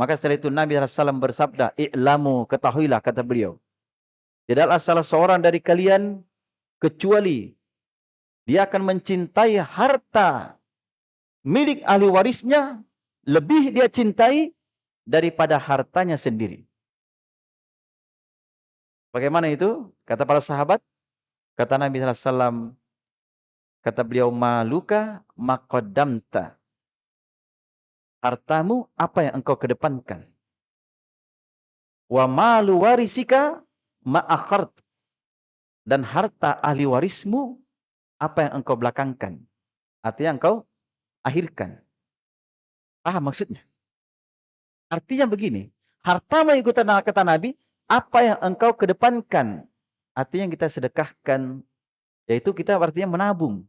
Maka setelah itu Nabi SAW bersabda, I'lamu, ketahuilah, kata beliau. Tidaklah salah seorang dari kalian kecuali dia akan mencintai harta milik ahli warisnya lebih dia cintai daripada hartanya sendiri. Bagaimana itu? Kata para sahabat. Kata Nabi SAW. Kata beliau, Maluka makodamta. Hartamu apa yang engkau kedepankan. Wa malu warisika ma'akhart. Dan harta ahli warismu apa yang engkau belakangkan. Artinya engkau akhirkan. Paham maksudnya? Artinya begini. Hartamu yang kata Nabi apa yang engkau kedepankan. Artinya yang kita sedekahkan. Yaitu kita artinya menabung.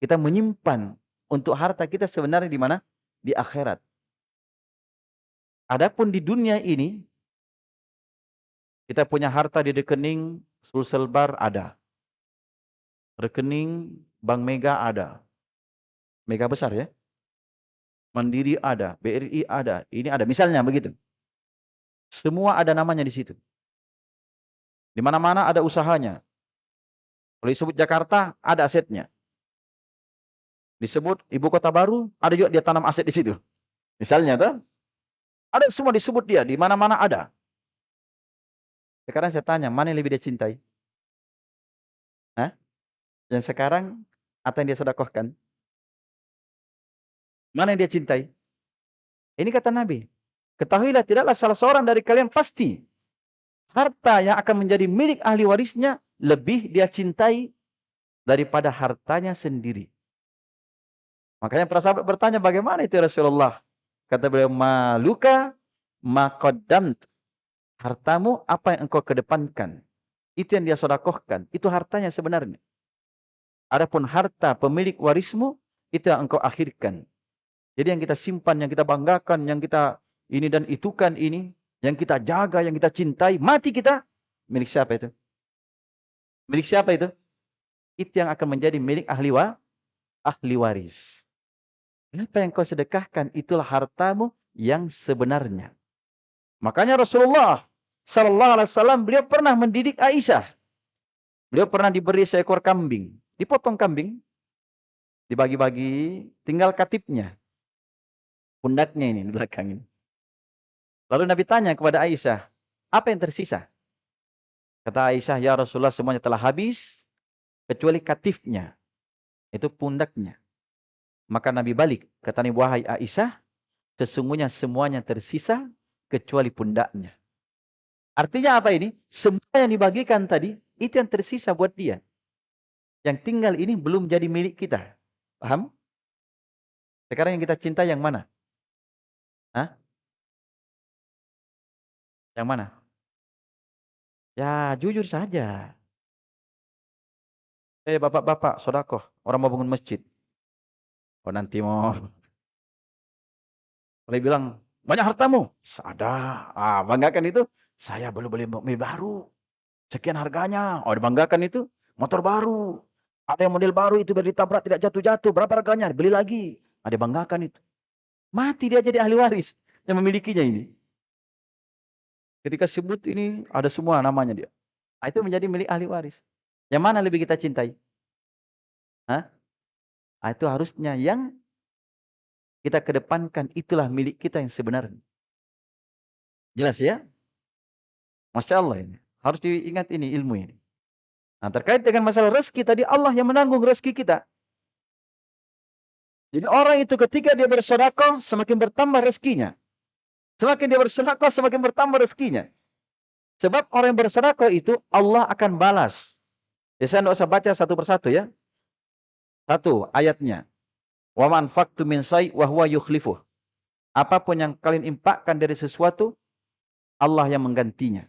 Kita menyimpan untuk harta kita sebenarnya di mana? Di akhirat. Adapun di dunia ini, kita punya harta di rekening Sulsel Bar ada. Rekening Bank Mega ada. Mega besar ya. Mandiri ada, BRI ada, ini ada. Misalnya begitu. Semua ada namanya di situ. Di mana-mana ada usahanya. Kalau disebut Jakarta, ada asetnya. Disebut ibu kota baru, ada juga dia tanam aset di situ. Misalnya, tuh, ada semua disebut dia, di mana-mana ada. Sekarang saya tanya, mana yang lebih dia cintai? Hah? Yang sekarang, atau yang dia sedekahkan? Mana yang dia cintai? Ini kata Nabi. Ketahuilah tidaklah salah seorang dari kalian pasti harta yang akan menjadi milik ahli warisnya lebih dia cintai daripada hartanya sendiri. Makanya para sahabat bertanya bagaimana itu Rasulullah? Kata beliau, maluka makodamt. Hartamu apa yang engkau kedepankan. Itu yang dia sodakohkan. Itu hartanya sebenarnya. Adapun harta pemilik warismu, itu yang engkau akhirkan. Jadi yang kita simpan, yang kita banggakan, yang kita ini dan itu kan ini, yang kita jaga, yang kita cintai, mati kita, milik siapa itu? Milik siapa itu? Itu yang akan menjadi milik ahli wa, ahli waris. Apa yang kau sedekahkan itulah hartamu yang sebenarnya. Makanya Rasulullah Sallallahu Alaihi Wasallam beliau pernah mendidik Aisyah. Beliau pernah diberi seekor kambing, dipotong kambing, dibagi-bagi, tinggal katipnya, pundaknya ini di belakang ini. Lalu Nabi tanya kepada Aisyah, apa yang tersisa? Kata Aisyah, ya Rasulullah semuanya telah habis, kecuali katifnya. Itu pundaknya. Maka Nabi balik, kata Nabi, wahai Aisyah, sesungguhnya semuanya tersisa, kecuali pundaknya. Artinya apa ini? Semua yang dibagikan tadi, itu yang tersisa buat dia. Yang tinggal ini belum jadi milik kita. Paham? Sekarang yang kita cinta yang mana? Hah? Yang mana? Ya, jujur saja. Eh, bapak-bapak, sodakoh. Orang mau bangun masjid. Oh, nanti mau. Boleh bilang, banyak hartamu. Ada. Ah, banggakan itu. Saya belum beli mobil baru. Sekian harganya. Oh, dibanggakan itu. Motor baru. Ada yang model baru itu biar ditabrak tidak jatuh-jatuh. Berapa harganya? Beli lagi. Ada banggakan itu. Mati dia jadi ahli waris yang memilikinya ini. Ketika sebut ini ada semua namanya dia. Nah, itu menjadi milik ahli waris. Yang mana lebih kita cintai? Hah? Nah, itu harusnya yang kita kedepankan itulah milik kita yang sebenarnya. Jelas ya? Masya Allah ini. Harus diingat ini ilmu ini. Nah terkait dengan masalah rezeki tadi Allah yang menanggung rezeki kita. Jadi orang itu ketika dia bersedekah semakin bertambah rezekinya. Semakin dia bersedekah, semakin bertambah rezekinya. Sebab orang yang bersedekah itu Allah akan balas. Ya, saya tidak usah baca satu persatu ya. Satu ayatnya. Wa man faktu min say wa huwa yukhlifuh. Apa pun yang kalian impakkan dari sesuatu, Allah yang menggantinya.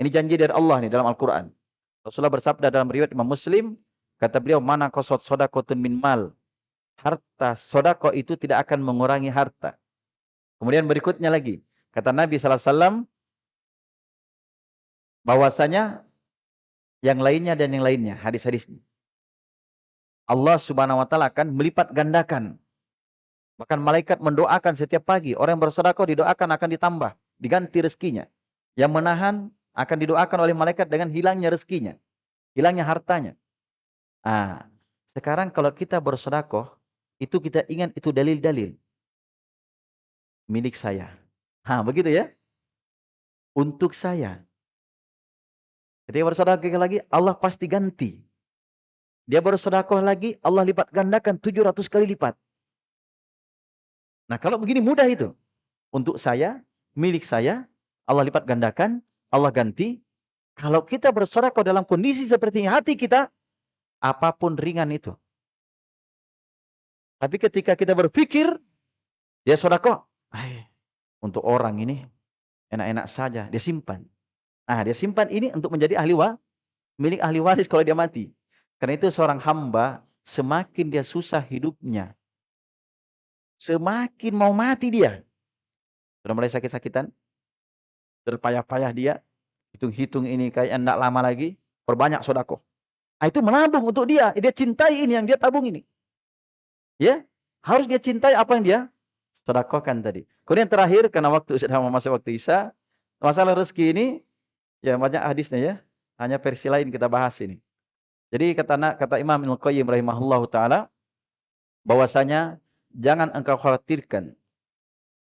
Ini janji dari Allah nih dalam Al-Quran. Rasulullah bersabda dalam riwayat Imam Muslim, kata beliau, mana kosot sodakotun min mal. Harta sodako itu tidak akan mengurangi harta. Kemudian berikutnya lagi. Kata Nabi SAW. Bahwasanya yang lainnya dan yang lainnya, hadis-hadisnya. Allah Subhanahu wa taala akan melipat gandakan. Bahkan malaikat mendoakan setiap pagi, orang yang bersedekah didoakan akan ditambah, diganti rezekinya. Yang menahan akan didoakan oleh malaikat dengan hilangnya rezekinya, hilangnya hartanya. Ah, sekarang kalau kita bersedekah, itu kita ingat itu dalil-dalil milik saya. Ha, begitu ya? Untuk saya. Ketika bersedekah lagi, Allah pasti ganti. Dia bersedekah lagi, Allah lipat gandakan 700 kali lipat. Nah, kalau begini mudah itu. Untuk saya, milik saya, Allah lipat gandakan, Allah ganti. Kalau kita bersedekah dalam kondisi seperti ini, hati kita, apa pun ringan itu. Tapi ketika kita berpikir, dia sedekah, untuk orang ini enak-enak saja, dia simpan. Nah, dia simpan ini untuk menjadi ahli wa, milik ahli waris kalau dia mati. Karena itu seorang hamba semakin dia susah hidupnya, semakin mau mati dia. Sudah mulai sakit-sakitan, terpayah-payah dia, hitung-hitung ini kayak enggak lama lagi, perbanyak sodako. Nah, itu menabung untuk dia, dia cintai ini yang dia tabung ini. Ya, harus dia cintai apa yang dia sodakohkan tadi. Kemudian terakhir, karena waktu sudah masuk waktu Isya, masalah rezeki ini Ya banyak hadisnya ya. Hanya versi lain kita bahas ini. Jadi kata kata Imam Ibnu Qayyim rahimahullahu taala bahwasanya jangan engkau khawatirkan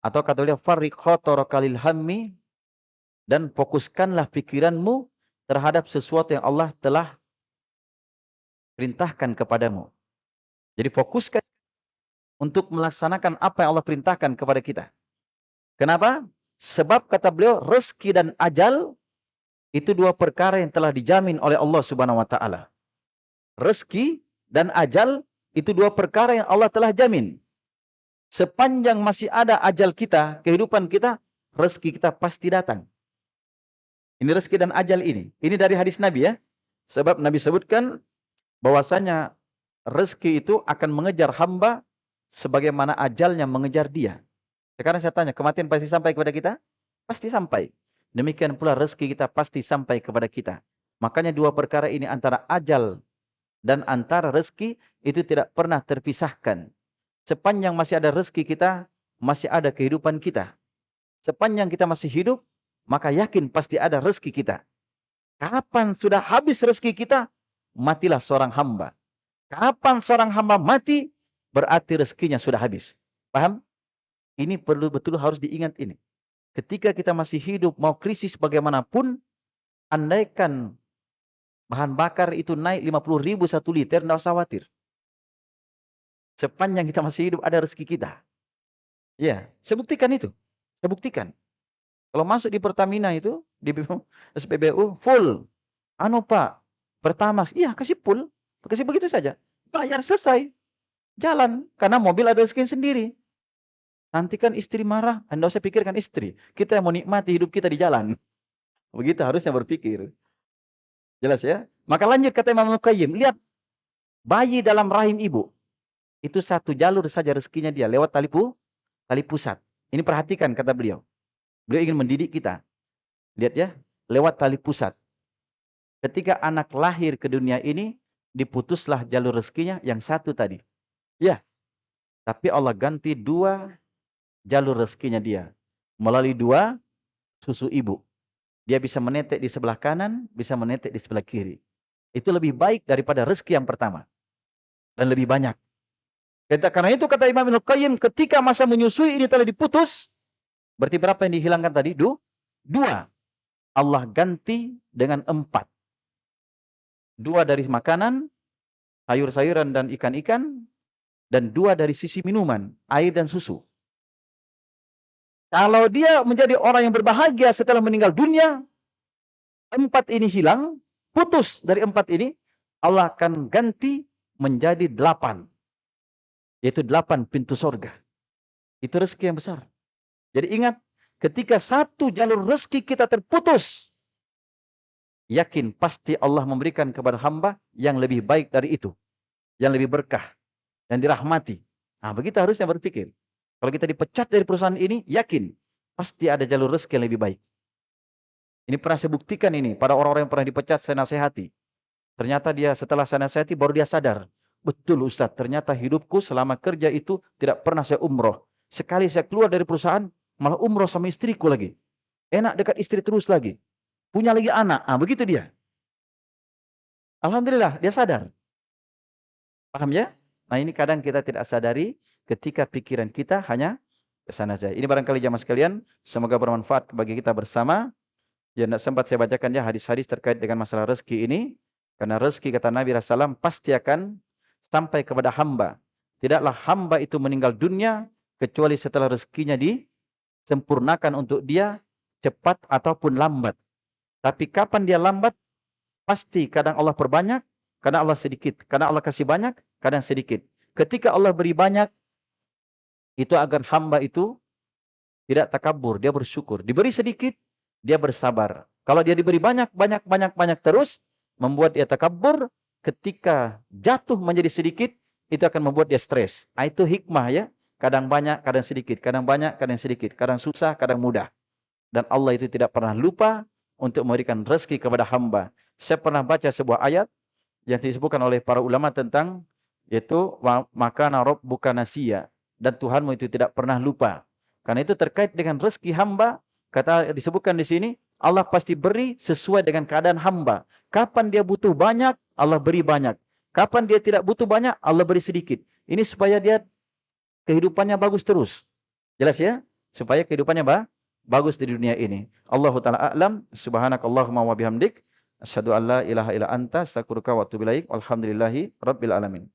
atau kata beliau farriq khataraka hammi dan fokuskanlah pikiranmu terhadap sesuatu yang Allah telah perintahkan kepadamu. Jadi fokuskan untuk melaksanakan apa yang Allah perintahkan kepada kita. Kenapa? Sebab kata beliau rezeki dan ajal itu dua perkara yang telah dijamin oleh Allah Subhanahu wa taala. Rezeki dan ajal itu dua perkara yang Allah telah jamin. Sepanjang masih ada ajal kita, kehidupan kita, rezeki kita pasti datang. Ini rezeki dan ajal ini. Ini dari hadis Nabi ya. Sebab Nabi sebutkan bahwasanya rezeki itu akan mengejar hamba sebagaimana ajalnya mengejar dia. Sekarang saya tanya, kematian pasti sampai kepada kita? Pasti sampai. Demikian pula rezeki kita pasti sampai kepada kita. Makanya dua perkara ini antara ajal dan antara rezeki itu tidak pernah terpisahkan. Sepanjang masih ada rezeki kita, masih ada kehidupan kita. Sepanjang kita masih hidup, maka yakin pasti ada rezeki kita. Kapan sudah habis rezeki kita, matilah seorang hamba. Kapan seorang hamba mati, berarti rezekinya sudah habis. Paham? Ini perlu betul harus diingat ini. Ketika kita masih hidup, mau krisis bagaimanapun, andaikan bahan bakar itu naik 50 ribu satu liter, tidak usah khawatir. Sepanjang kita masih hidup, ada rezeki kita. Ya, saya buktikan itu. Saya buktikan. Kalau masuk di Pertamina itu, di SPBU, full. Anu Pak, pertama, iya kasih full. Kasih begitu saja. Bayar selesai. Jalan. Karena mobil ada rezeki sendiri. Nanti kan istri marah, Anda usah pikirkan istri. Kita yang mau nikmati hidup kita di jalan. Begitu harusnya berpikir. Jelas ya? Maka lanjut kata Imam Qayyim, lihat bayi dalam rahim ibu. Itu satu jalur saja rezekinya dia lewat tali pu, tali pusat. Ini perhatikan kata beliau. Beliau ingin mendidik kita. Lihat ya, lewat tali pusat. Ketika anak lahir ke dunia ini, diputuslah jalur rezekinya yang satu tadi. Ya, tapi Allah ganti dua jalur rezekinya dia. Melalui dua susu ibu. Dia bisa menetek di sebelah kanan, bisa menetek di sebelah kiri. Itu lebih baik daripada rezeki yang pertama. Dan lebih banyak. Karena itu kata Imam Ibn Qayyim, ketika masa menyusui ini telah diputus, berarti berapa yang dihilangkan tadi? Du? Dua. Allah ganti dengan empat. Dua dari makanan, sayur-sayuran dan ikan-ikan, dan dua dari sisi minuman, air dan susu. Kalau dia menjadi orang yang berbahagia setelah meninggal dunia, empat ini hilang, putus dari empat ini, Allah akan ganti menjadi delapan. Yaitu delapan pintu sorga. Itu rezeki yang besar. Jadi ingat, ketika satu jalur rezeki kita terputus, yakin pasti Allah memberikan kepada hamba yang lebih baik dari itu. Yang lebih berkah. Yang dirahmati. Nah begitu harusnya berpikir. Kalau kita dipecat dari perusahaan ini, yakin pasti ada jalur rezeki yang lebih baik. Ini pernah saya buktikan ini pada orang-orang yang pernah dipecat saya nasihati. Ternyata dia setelah saya nasihati baru dia sadar. Betul Ustaz, ternyata hidupku selama kerja itu tidak pernah saya umroh. Sekali saya keluar dari perusahaan, malah umroh sama istriku lagi. Enak dekat istri terus lagi. Punya lagi anak. Ah, begitu dia. Alhamdulillah, dia sadar. Paham ya? Nah ini kadang kita tidak sadari ketika pikiran kita hanya ke sana saja. Ini barangkali jamaah sekalian, semoga bermanfaat bagi kita bersama. Ya, tidak sempat saya bacakan ya hadis-hadis terkait dengan masalah rezeki ini. Karena rezeki kata Nabi SAW pasti akan sampai kepada hamba. Tidaklah hamba itu meninggal dunia kecuali setelah rezekinya disempurnakan untuk dia cepat ataupun lambat. Tapi kapan dia lambat, pasti kadang Allah perbanyak, kadang Allah sedikit. Kadang Allah kasih banyak, kadang sedikit. Ketika Allah beri banyak, itu agar hamba itu tidak takabur, dia bersyukur. Diberi sedikit, dia bersabar. Kalau dia diberi banyak, banyak, banyak, banyak terus, membuat dia takabur, ketika jatuh menjadi sedikit, itu akan membuat dia stres. Nah, itu hikmah ya. Kadang banyak, kadang sedikit. Kadang banyak, kadang sedikit. Kadang susah, kadang mudah. Dan Allah itu tidak pernah lupa untuk memberikan rezeki kepada hamba. Saya pernah baca sebuah ayat yang disebutkan oleh para ulama tentang yaitu maka narob bukan nasia dan Tuhanmu itu tidak pernah lupa. Karena itu terkait dengan rezeki hamba Kata disebutkan di sini, Allah pasti beri sesuai dengan keadaan hamba. Kapan dia butuh banyak, Allah beri banyak. Kapan dia tidak butuh banyak, Allah beri sedikit. Ini supaya dia kehidupannya bagus terus. Jelas ya? Supaya kehidupannya bah, bagus di dunia ini. Allah taala a'lam. Subhanakallahumma wa bihamdik asyhadu an la ilaha illa anta astaghfiruka wa atubu ilaik. Walhamdulillahi rabbil alamin.